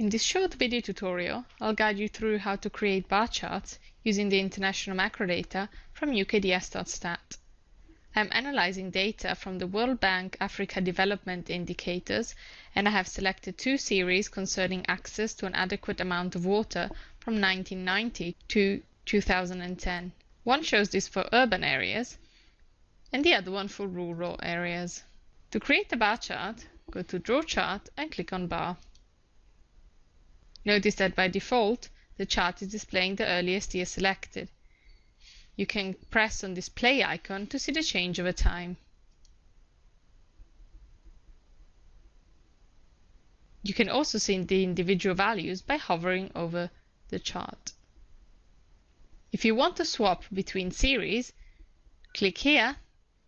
In this short video tutorial, I'll guide you through how to create bar charts using the international macro data from UKDS.stat. I'm analyzing data from the World Bank Africa Development Indicators and I have selected two series concerning access to an adequate amount of water from 1990 to 2010. One shows this for urban areas and the other one for rural areas. To create a bar chart, go to Draw Chart and click on Bar. Notice that by default, the chart is displaying the earliest year selected. You can press on this play icon to see the change over time. You can also see the individual values by hovering over the chart. If you want to swap between series, click here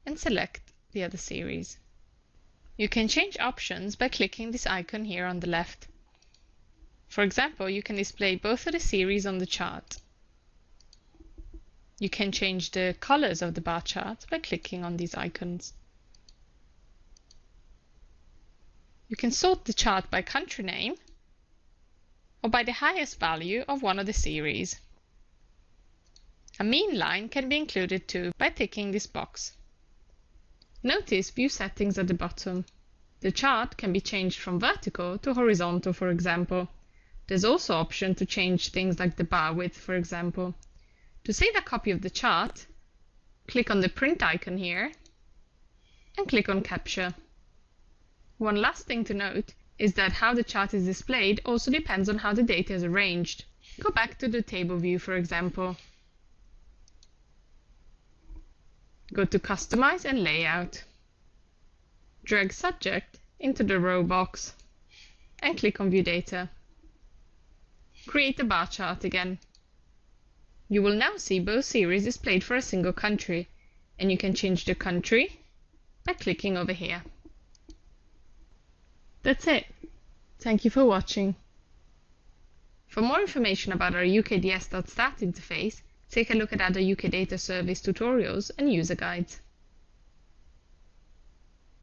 and select the other series. You can change options by clicking this icon here on the left. For example, you can display both of the series on the chart. You can change the colors of the bar chart by clicking on these icons. You can sort the chart by country name or by the highest value of one of the series. A mean line can be included too by ticking this box. Notice View Settings at the bottom. The chart can be changed from vertical to horizontal, for example. There's also option to change things like the bar width, for example. To save a copy of the chart, click on the print icon here and click on capture. One last thing to note is that how the chart is displayed also depends on how the data is arranged. Go back to the table view, for example. Go to Customize and Layout. Drag Subject into the row box and click on View Data. Create a bar chart again. You will now see both series displayed for a single country, and you can change the country by clicking over here. That's it. Thank you for watching. For more information about our UKDS.stat interface, take a look at other UK Data Service tutorials and user guides.